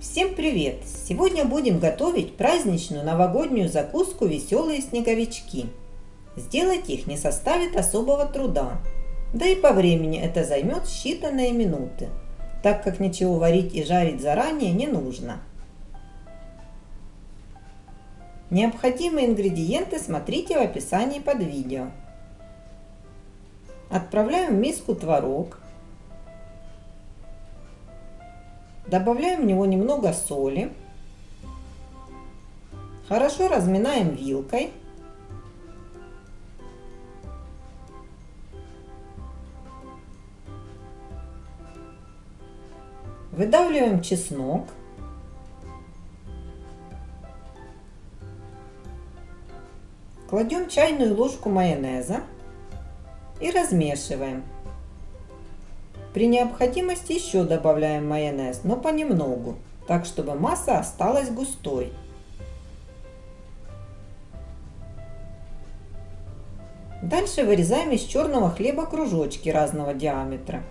Всем привет! Сегодня будем готовить праздничную новогоднюю закуску «Веселые снеговички». Сделать их не составит особого труда, да и по времени это займет считанные минуты, так как ничего варить и жарить заранее не нужно. Необходимые ингредиенты смотрите в описании под видео. Отправляем в миску творог, Добавляем в него немного соли. Хорошо разминаем вилкой. Выдавливаем чеснок. Кладем чайную ложку майонеза и размешиваем. При необходимости еще добавляем майонез, но понемногу, так чтобы масса осталась густой. Дальше вырезаем из черного хлеба кружочки разного диаметра.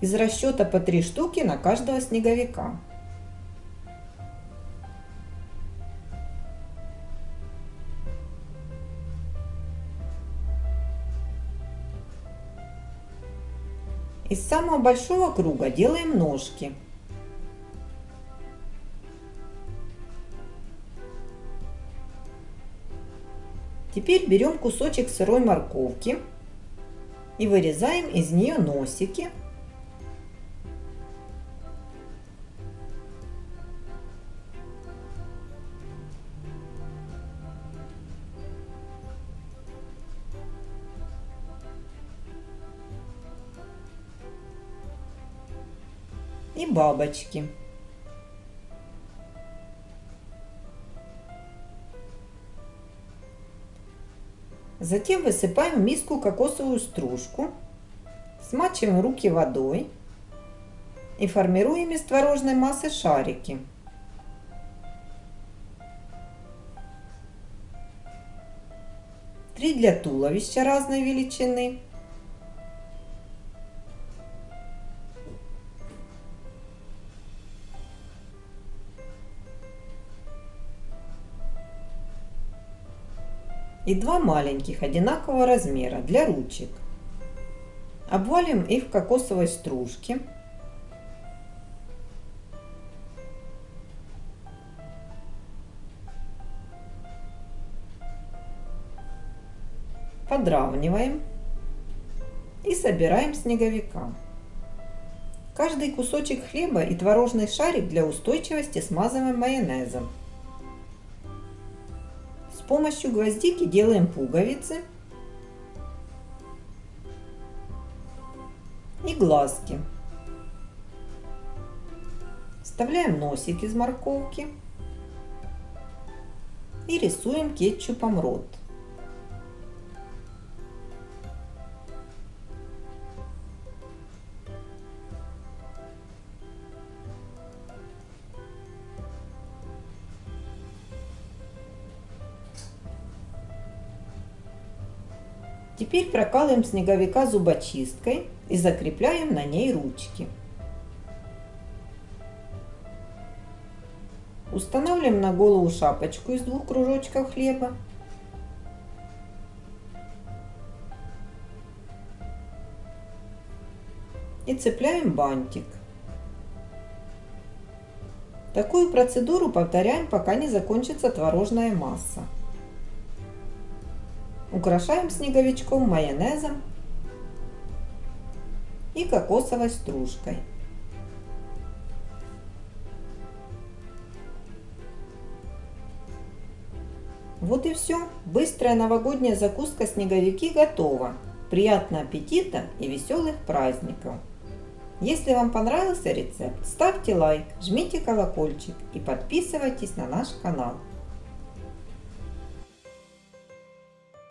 Из расчета по 3 штуки на каждого снеговика. Из самого большого круга делаем ножки. Теперь берем кусочек сырой морковки и вырезаем из нее носики. И бабочки. Затем высыпаем в миску кокосовую стружку, смачиваем руки водой и формируем из творожной массы шарики. Три для туловища разной величины – и два маленьких одинакового размера для ручек. Обвалим их в кокосовой стружке. Подравниваем и собираем снеговика. Каждый кусочек хлеба и творожный шарик для устойчивости смазываем майонезом. Помощью гвоздики делаем пуговицы и глазки. Вставляем носик из морковки и рисуем кетчупом рот. Теперь прокалываем снеговика зубочисткой и закрепляем на ней ручки. Устанавливаем на голову шапочку из двух кружочков хлеба. И цепляем бантик. Такую процедуру повторяем, пока не закончится творожная масса. Украшаем снеговичком майонезом и кокосовой стружкой. Вот и все. Быстрая новогодняя закуска снеговики готова. Приятного аппетита и веселых праздников! Если вам понравился рецепт, ставьте лайк, жмите колокольчик и подписывайтесь на наш канал.